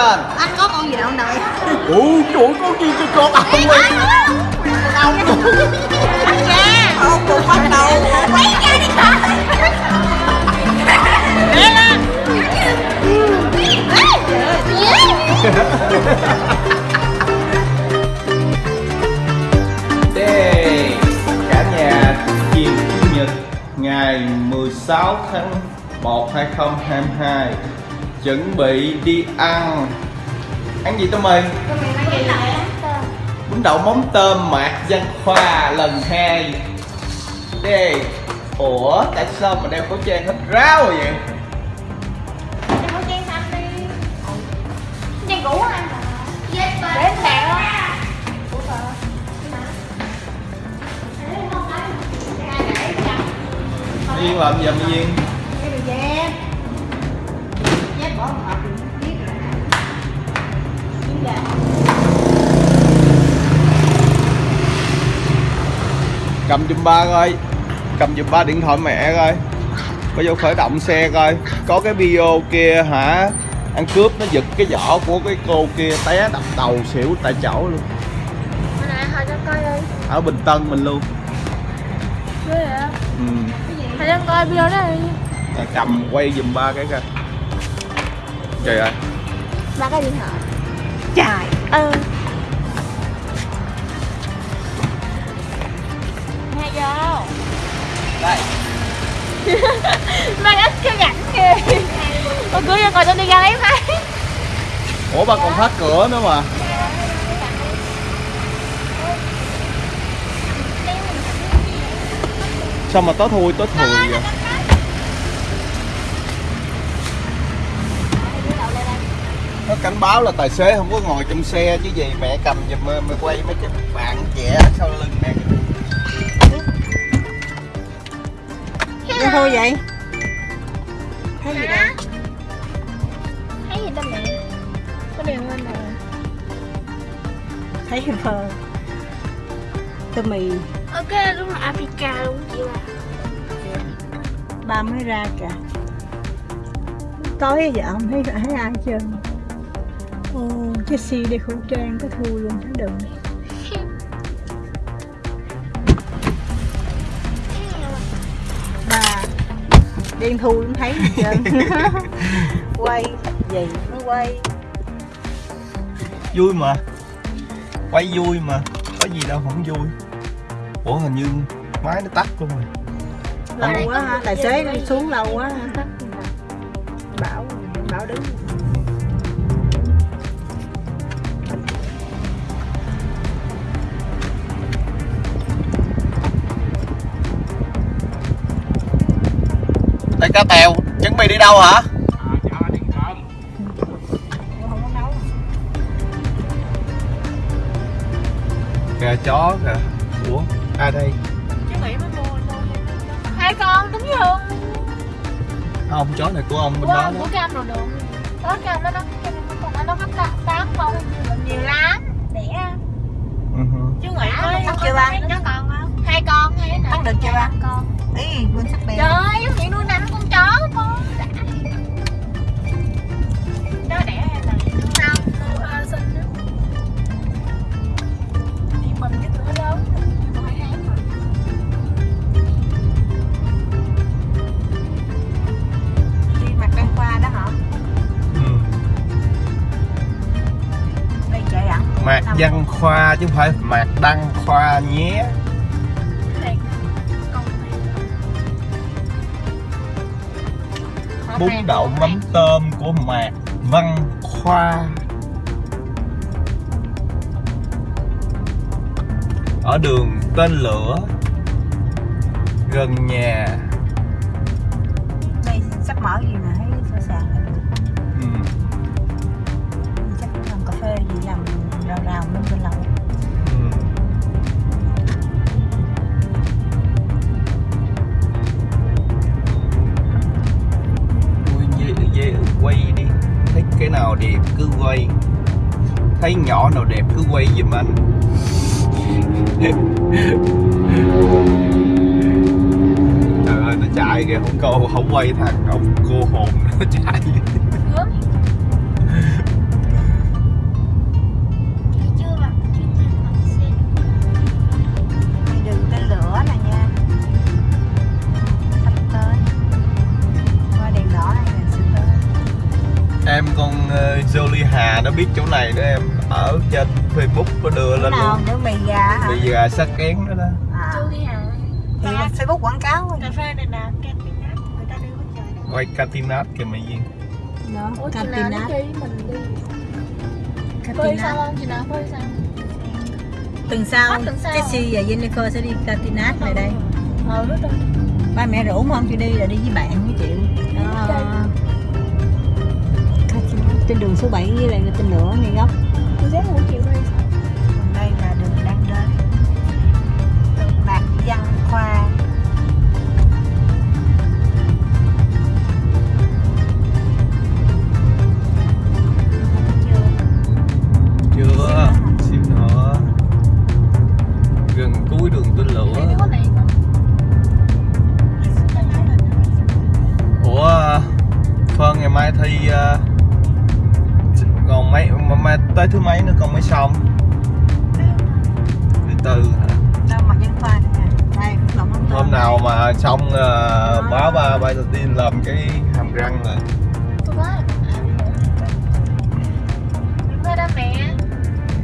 lên. Anh có con gì đâu đợi ủa ơi, con gì cho con ông ơi ông anh nha không cùng bắt đầu. Lấy ra đi con Đây, cả nhà chiều chủ nhật ngày 16 tháng 1 2022 chuẩn bị đi ăn. Ăn gì tao mày bún đậu móng tôm mạc văn khoa lần hai. Đây ủa, tại sao mà đeo khẩu trang hết ráo rồi vậy Đeo trang xanh đi Trang cũ anh Để em Yên làm gì mà Yên cầm giùm ba coi. Cầm giùm ba điện thoại mẹ coi. Có vô khởi động xe coi. Có cái video kia hả? Ăn cướp nó giật cái vỏ của cái cô kia té đập đầu xỉu tại chỗ luôn. Hồi cho coi đi. Ở bình tân mình luôn. Ghê vậy? Ừ. Hồi cho coi video đó đi. Cầm quay giùm ba cái coi trời ơi. Ba cái điện thoại. Trời. Ơi Nghe vô đây. Mang ít cái rảnh kìa. Ôi cưới cho coi tôi đi ra lấy máy. Ủa ba còn phát cửa nữa mà. Sao mà tối thui tối thùi vậy cảnh báo là tài xế không có ngồi trong xe chứ gì mẹ cầm giùm mày mày quay mấy cái bạn trẻ sau lưng nè Đi thôi vậy? Thấy gì đâu? Thấy gì đâu mẹ? Có điều lên nè. Thấy phờ tô mì. Ok đúng là Africa luôn chị bà ba mới ra kìa. Tối giờ không thấy thấy ai hết trơn ô Jessie đeo khẩu trang có thui luôn thấy đừng. Bà đen thui cũng thấy hết trơn quay. Gì? Nó quay. Vui mà. Quay vui mà. Có gì đâu không vui. Ủa hình như máy nó tắt luôn rồi. Lâu quá ha tài xế đi xuống lâu quá ha đây cá tèo chuẩn bị đi đâu hả? Không có nấu gà chó kìa. Ủa ai đây? Hai con đúng không? không chó này của ông bên Của đó ông đó. của cam đồ đường Đó cam đó nó Còn nó có tám con. Nhiều lắm. Đẻ. Chứ nghĩ mới Cắt chưa ba? Nó còn không? Hai con hay nè Cắt được chưa ba? Con? Ý quên sắc bèo Trời ơi, giống như nuôi mạc văn khoa chứ không phải mạc đăng khoa nhé. Bún đậu mắm tôm của mạc văn khoa. Ở đường tên lửa, gần nhà. Đây, sắp mở gì mà thấy sơ sàng nào rào cho trên. Ui, quay đi. Thấy cái nào đẹp cứ quay. Thấy nhỏ nào đẹp cứ quay giùm anh. Trời ơi nó chạy kìa. Không câu không quay thằng ông cô hồn nó chạy. Nó biết chỗ này đó em ở trên Facebook có đưa lên nào luôn. nữa mì gà hả? Bị gà sát kén đó đó. À. Thì Facebook quảng cáo Cà phê này nè, Catinat Người ta đưa trời đó quay Catinat kìa mày Duyên. Đó chị nào Catinat. mình đi? Phơi sao không? Chị nào phơi sao? tuần sau tuần sau. Jessie và Jennifer sẽ đi Catinat này đây. Hết rồi. Ba mẹ rủ mà không chịu đi là đi với bạn với chịu đó trên đường số 7 với lại trên nữa ngay góc Tôi dám chịu đi còn đây là đường đang đến Bạc Văn Khoa. Chưa. Xíu nữa gần cuối đường tên lửa. Ủa Phân ngày mai thi ờ, còn mấy mà mai tới thứ mấy nữa còn mới xong? Thứ tư hả? Mà hôm nào mà xong ờ, báo ba ba đầu tiên làm cái hàm răng rồi. Tôi có Đứng khoai đâu mẹ?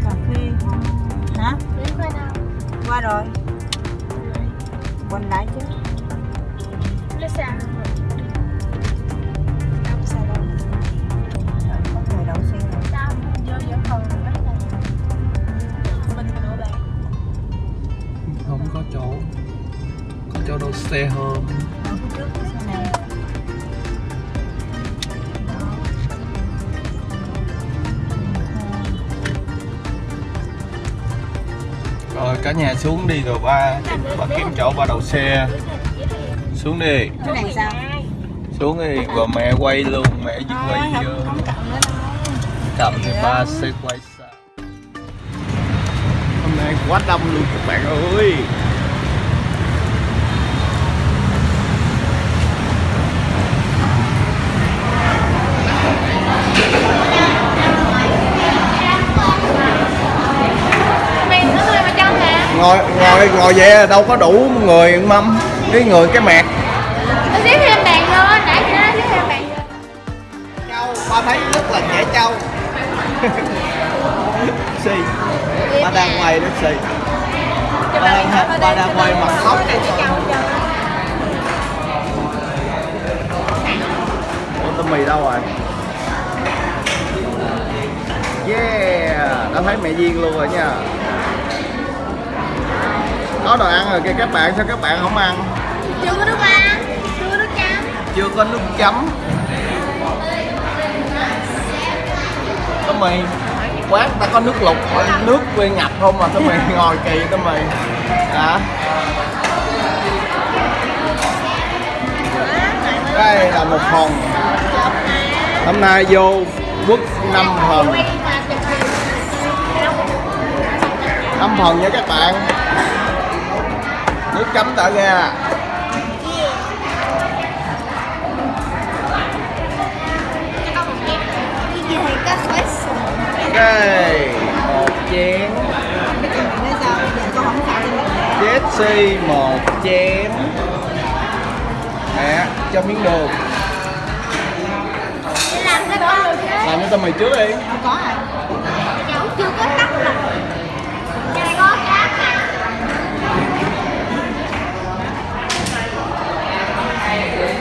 Cà phê. Hả? Đứng khoai đâu? Qua rồi. Quanh lại chứ. Nó sao rồi xe này rồi cả nhà xuống đi rồi ba. Ba kiếm chỗ ba đậu xe. Xuống đi. Cái này sao? Xuống đi rồi mẹ quay luôn mẹ chỉ quay cộng nữa đâu. Cầm thì ba sẽ quay xa hôm nay quá đông luôn các bạn ơi Mày có người mà cho hả? Ngồi ngồi ngồi là đâu có đủ người mâm cái người cái mẹt. Tôi xếp thêm bạn vô, nãy chị nói xếp thêm bạn vô châu ba thấy rất là trẻ trâu si ba đang quay đó si ba đang ba đang quay mặt khóc Ủa tôm mì đâu rồi? Yeah đã thấy mẹ duyên luôn rồi nha có đồ ăn rồi kìa các bạn sao các bạn không ăn? Chưa có nước ăn, chưa có nước chấm. Chưa có nước chấm. Có mì quán ta có nước lục nước nguyên ngập không mà tao mì ngồi kỳ tao mì hả? Đây là một phần hôm nay vô quất năm phần năm phần nha các bạn nước chấm đã ra ok. Một chén. Jesse một chén. Nè cho miếng đường làm cái rồi tao mì trước đi. Không có hả Cháu chưa có tắt mà Cái này có cá mà gì Nói kìa có nhiều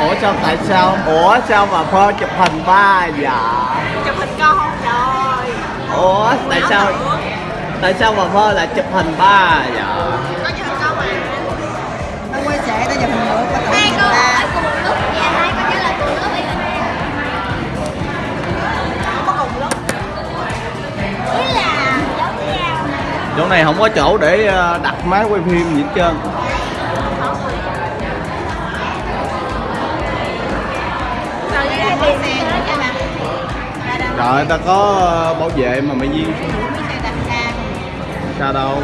ủa sao tại sao? Ủa sao mà phơ chụp hình ba dạ chụp hình con không trời. Ủa tại sao tại sao mà phơ lại chụp hình ba dạ có chụp hình con mà. Nó quay sẽ nó chụp hình nữa Hai người cô ta ở cùng lúc hai cô nhớ là cùng lúc ý không có cùng lúc. Ý là giống nhau. Chỗ này không có chỗ để ờ, đặt máy quay phim gì hết trơn rồi ta có ờ, bảo vệ mà mày ra sao đâu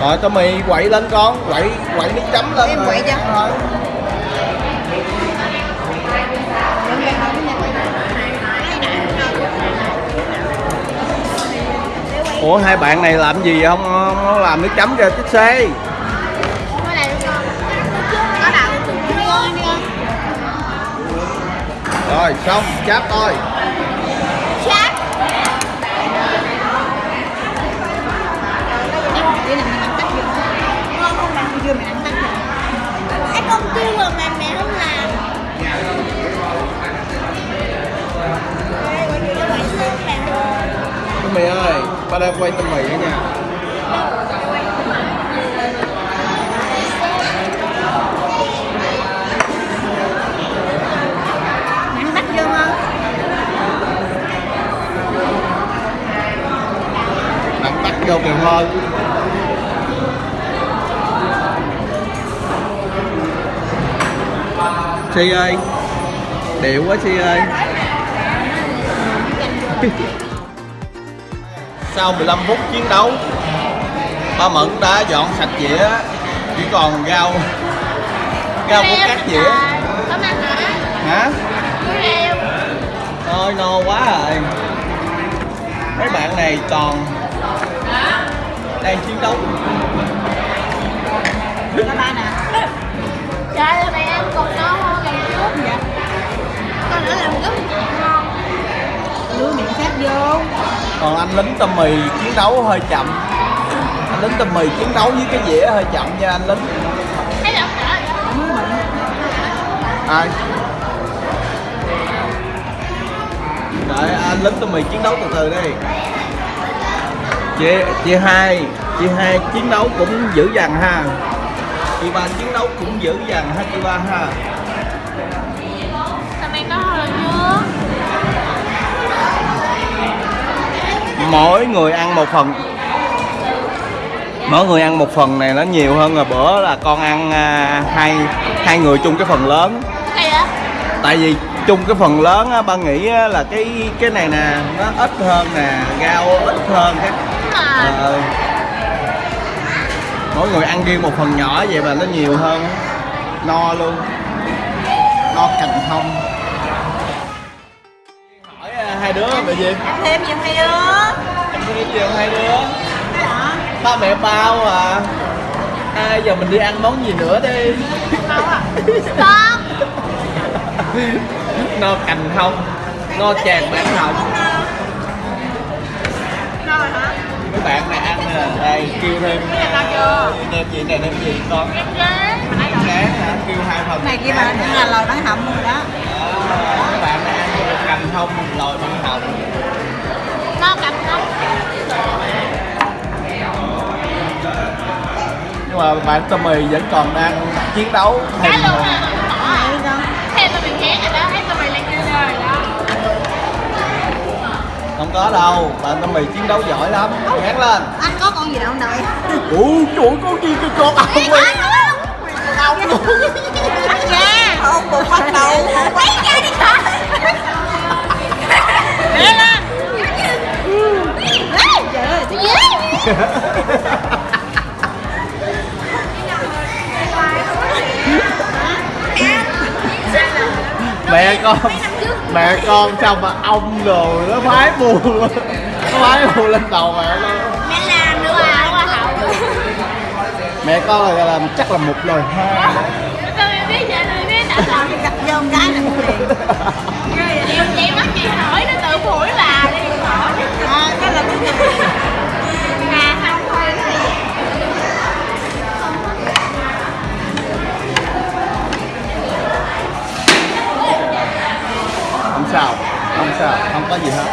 Rồi tao mì quậy lên con quậy quậy nước chấm lên Em quậy cho. Rồi. ủa hai bạn này làm gì không làm nước chấm cho chiếc xe rồi, xong cháp thôi Chát. Không làm mày. Cái mà mẹ mẹ không làm. Mày mì ơi, ba đang quay tâm mì đó nha Mẹ không tắt vô không? đặt tắt vô kìa thôi Si ơi? Điệu quá Si ơi. Sau 15 phút chiến đấu Ba Mận đã dọn sạch dĩa Chỉ còn rau Rau của các dĩa. Hả? Thôi no quá rồi. Mấy bạn này còn Đang chiến đấu Có ba nè. Trời ơi, mày ăn con nó ngon làm cướp vậy? Con nữa làm cướp ngon. Đưa miệng sát vô. Còn anh lính tôm mì chiến đấu hơi chậm Anh lính tôm mì chiến đấu với cái dĩa hơi chậm nha anh lính? Ai? Đợi anh lính tôm mì chiến đấu từ từ đi Chị, chị hai Chị hai chiến đấu cũng dữ dằn ha. Chị ba chiến đấu cũng dữ dằn ha chị ba ha. Mỗi người ăn một phần. Mỗi người ăn một phần này nó nhiều hơn rồi bữa là con ăn à, hai hai người chung cái phần lớn. Tại vì chung cái phần lớn á, ba nghĩ là cái cái này nè nó ít hơn nè rau ít hơn cái rồi. ờ, mỗi người ăn riêng một phần nhỏ vậy mà nó nhiều hơn no luôn no cành thông hỏi à, hai đứa là gì ăn thêm gì hai đứa ăn thêm gì không hai đứa ba mẹ bao à à giờ mình đi ăn món gì nữa đi Con. no cành thông no tràn bán hồng bạn này ăn nè. Đây kêu thêm chưa? đem gì này đem gì con. Em ghế. Mà nãy rồi. rán hả? Kêu hai phần. Này kia cũng là lòi bán hầm luôn đó. Các bạn này ăn cành thông lòi bán hồng No cầm không? nhưng mà bạn Tommy vẫn còn đang chiến đấu. Cái không có đâu bạn Tommy chiến đấu giỏi lắm gán lên anh có con gì đâu ông đợi ủa chuỗi con gì cái con con ông luôn Bắt ra. không một bắt đầu Quay ra đi con. Để lên. Ghê. mẹ con mẹ con xong mà ông rồi nó phái buồn nó phái buồn lên đầu mẹ luôn Mẹ làm nữa à. Hoa hậu. mẹ con là làm chắc là một lời Tụi mình biết vậy, biết đã làm. gặp vô một cái là cũng liền Em chị bắt chị hỏi sao? Không sao không có gì hết.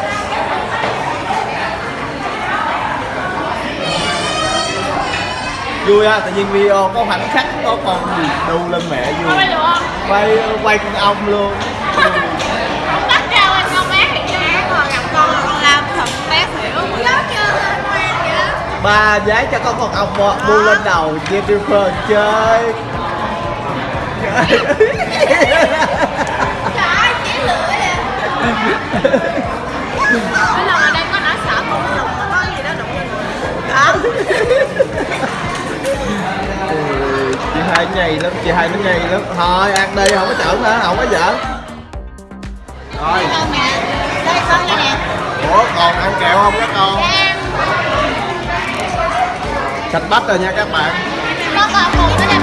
Vui ha tự nhiên video có khoảnh khắc có con gì đu lên mẹ vui. Quay quay con ong luôn. Con con con ba giấy cho có con ong bu bu lên đầu Jennifer chơi mỗi lần ở đây có nỗi sợ con nó đụng có gì đó đụng lên đó chị hai nhầy lắm chị hai nó nhầy lắm. Thôi ăn đi không có giỡn nữa không có giỡn. Rồi. Con nè đây con đây nè. Ủa còn ăn kẹo không các con? Sạch bách rồi nha các bạn. Con còn cùng với là mẹ